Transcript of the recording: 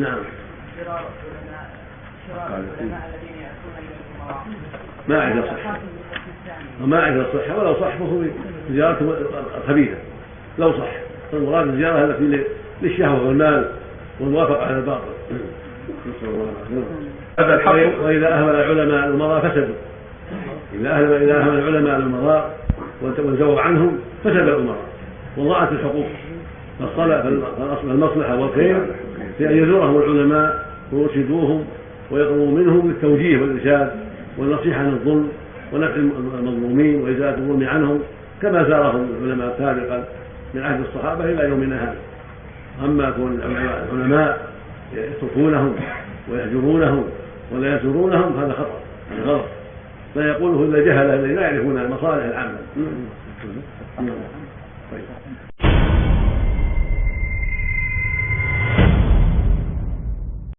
نعم. شرار العلماء الذين يأتون إلى الأمراء ما أعرف صحة. وما أعرف الصحة ولو صح فهو زيارته خبيثة لو صح. فالمراد الزيارة التي للشهوة والمال والموافقة على الباطل. الله العافية وإذا أهمل العلماء الأمراء فسدوا. إذا أهمل إذا أهمل العلماء الأمراء وانزووا عنهم فسد الأمراء. وضاعت الحقوق. فالمصلحة والخير في أن يزورهم العلماء ويرشدوهم ويطلبوا منهم بالتوجيه والإرشاد والنصيحة عن الظلم ونفع المظلومين وإزالة الظلم عنهم كما زارهم العلماء سابقا من عهد الصحابة إلى يومنا هذا. أما كون العلماء يتركونهم ويهجرونهم ولا يزورونهم هذا خطأ غلط. لا يقوله إلا جهلة الذين لا يعرفون المصالح العامة. طيب.